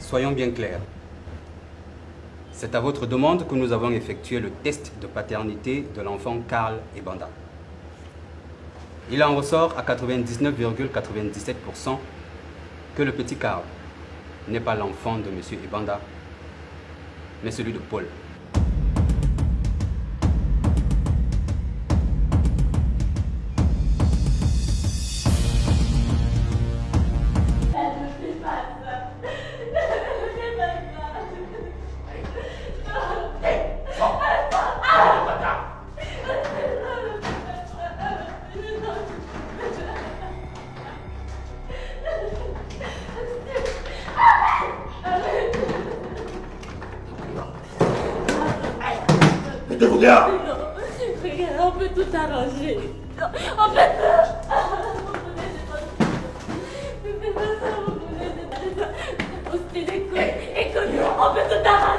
Soyons bien clairs. C'est à votre demande que nous avons effectué le test de paternité de l'enfant Karl Ebanda. Il en ressort à 99,97% que le petit Karl n'est pas l'enfant de M. Ebanda, mais celui de Paul. Regarde, on peut tout arranger. On peut Écoute, on peut tout arranger.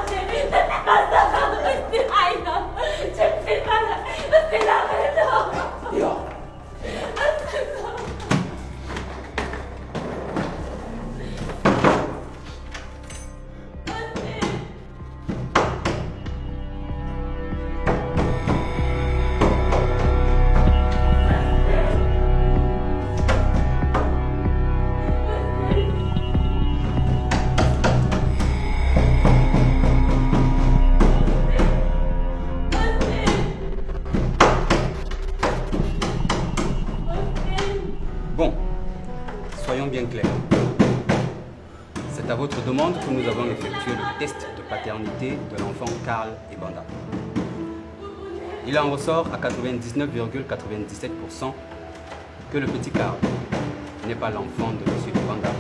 Soyons bien clairs. C'est à votre demande que nous avons effectué le test de paternité de l'enfant Karl Ebanda. Il en ressort à 99,97% que le petit Karl n'est pas l'enfant de M. Ebanda,